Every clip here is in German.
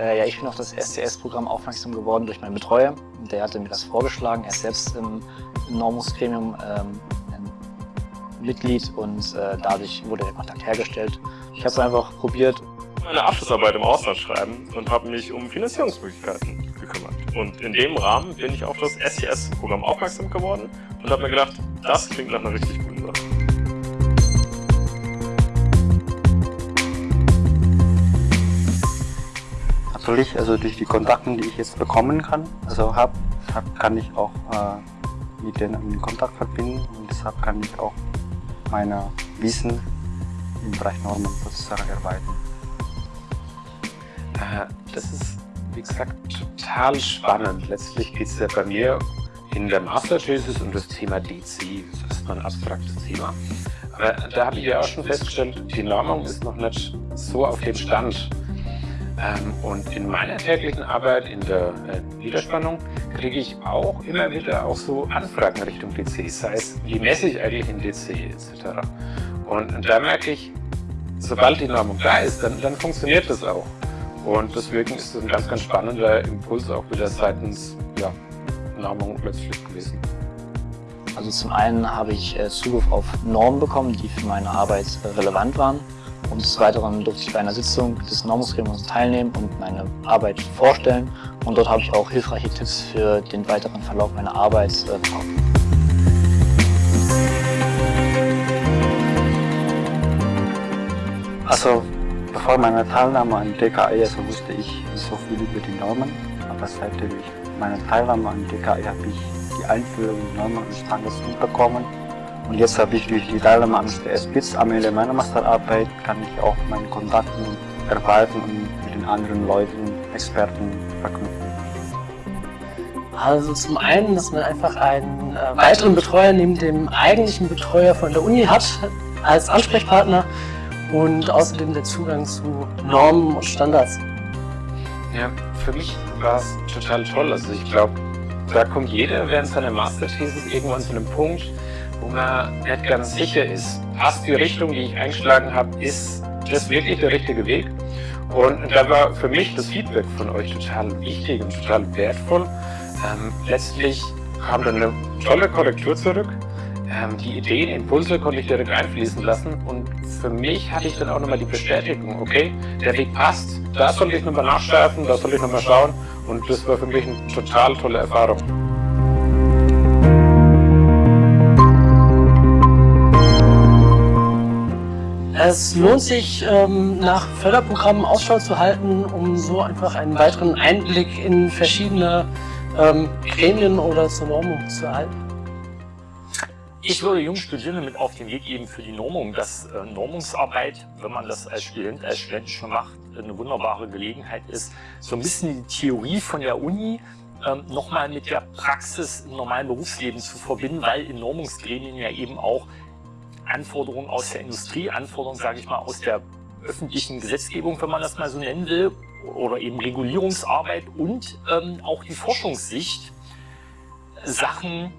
Äh, ja, ich bin auf das SCS-Programm aufmerksam geworden durch meinen Betreuer. Der hatte mir das vorgeschlagen. Er ist selbst im, im Normungsgremium ähm, Mitglied und äh, dadurch wurde der Kontakt hergestellt. Ich habe es einfach probiert. Meine Abschlussarbeit im Ausland schreiben und habe mich um Finanzierungsmöglichkeiten gekümmert. Und in dem Rahmen bin ich auf das SCS-Programm aufmerksam geworden und habe mir gedacht, das klingt nach einer richtig guten Natürlich, also durch die Kontakte, die ich jetzt bekommen kann, also habe, hab, kann ich auch äh, mit denen in Kontakt verbinden und deshalb kann ich auch meine Wissen im Bereich Normenprozessor erweitern. Äh, das ist, wie gesagt, total spannend. Letztlich geht es ja bei mir in der Masterthesis um das Thema DC. Das ist ein abstraktes Thema. Aber da habe ich ja auch schon festgestellt, die Normung ist noch nicht so auf dem Stand. Ähm, und in meiner täglichen Arbeit in der äh, Niederspannung kriege ich auch immer wieder auch so Anfragen Richtung DC, sei es, wie messe ich eigentlich in DC etc. Und da merke ich, sobald die Normung da ist, dann, dann funktioniert das auch. Und deswegen ist das ein ganz, ganz spannender Impuls auch wieder seitens ja, Normung letztlich gewesen. Also zum einen habe ich äh, Zugriff auf Normen bekommen, die für meine Arbeit äh, relevant waren. Und des Weiteren durfte ich bei einer Sitzung des Normungsgremiums teilnehmen und meine Arbeit vorstellen. Und dort habe ich auch hilfreiche Tipps für den weiteren Verlauf meiner Arbeit äh, bekommen. Also bevor meiner Teilnahme an DKI also wusste ich so viel über die Normen, aber seit meiner Teilnahme an DKI habe ich die Einführung in Normen und Standards mitbekommen und jetzt habe ich durch die Teilnahme an der SPITZ am Ende meiner Masterarbeit kann ich auch meine Kontakte erweitern und mit den anderen Leuten, Experten verknüpfen. Also zum einen, dass man einfach einen äh, weiteren Betreuer neben dem eigentlichen Betreuer von der Uni hat als Ansprechpartner und außerdem der Zugang zu Normen und Standards. Ja, für mich war es total toll. Also ich glaube, da kommt jeder während seiner Masterthesis irgendwann zu einem Punkt, man nicht ganz sicher ist, passt die Richtung, die ich eingeschlagen habe, ist das wirklich der richtige Weg? Und da war für mich das Feedback von euch total wichtig und total wertvoll. Ähm, letztlich kam dann eine tolle Korrektur zurück. Ähm, die Ideen, Impulse konnte ich direkt einfließen lassen und für mich hatte ich dann auch nochmal die Bestätigung, okay, der Weg passt, da soll ich nochmal nachschärfen, da soll ich nochmal schauen und das war für mich eine total tolle Erfahrung. Es lohnt sich, ähm, nach Förderprogrammen Ausschau zu halten, um so einfach einen weiteren Einblick in verschiedene ähm, Gremien oder zur Normung zu erhalten. Ich würde jungen Studierenden mit auf den Weg geben für die Normung, dass äh, Normungsarbeit, wenn man das als Student, als Student schon macht, eine wunderbare Gelegenheit ist, so ein bisschen die Theorie von der Uni ähm, nochmal mit der Praxis im normalen Berufsleben zu verbinden, weil in Normungsgremien ja eben auch Anforderungen aus der Industrie, Anforderungen, sage ich mal, aus der öffentlichen Gesetzgebung, wenn man das mal so nennen will, oder eben Regulierungsarbeit und ähm, auch die Forschungssicht, Sachen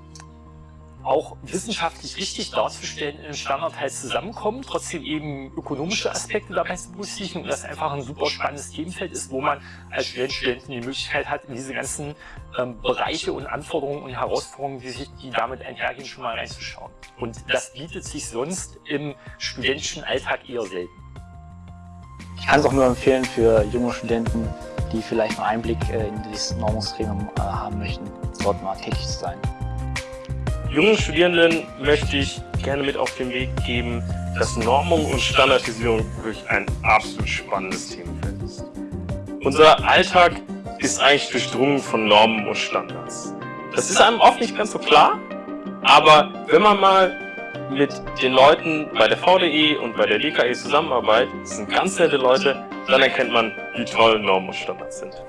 auch wissenschaftlich richtig darzustellen in Standard halt zusammenkommen, trotzdem eben ökonomische Aspekte dabei zu berücksichtigen und das einfach ein super spannendes Themenfeld ist, wo man als Student, Studentin die Möglichkeit hat, in diese ganzen ähm, Bereiche und Anforderungen und Herausforderungen, die sich die damit einhergehen, schon mal reinzuschauen. Und das bietet sich sonst im studentischen Alltag eher selten. Ich kann es auch nur empfehlen für junge Studenten, die vielleicht einen Einblick äh, in dieses Normungsgremium äh, haben möchten, dort mal tätig zu sein. Jungen Studierenden möchte ich gerne mit auf den Weg geben, dass Normung und Standardisierung wirklich ein absolut spannendes Themenfeld ist. Unser Alltag ist eigentlich durchdrungen von Normen und Standards. Das ist einem oft nicht ganz so klar, aber wenn man mal mit den Leuten bei der VDE und bei der DKE zusammenarbeitet, das sind ganz nette Leute, dann erkennt man, wie toll Normen und Standards sind.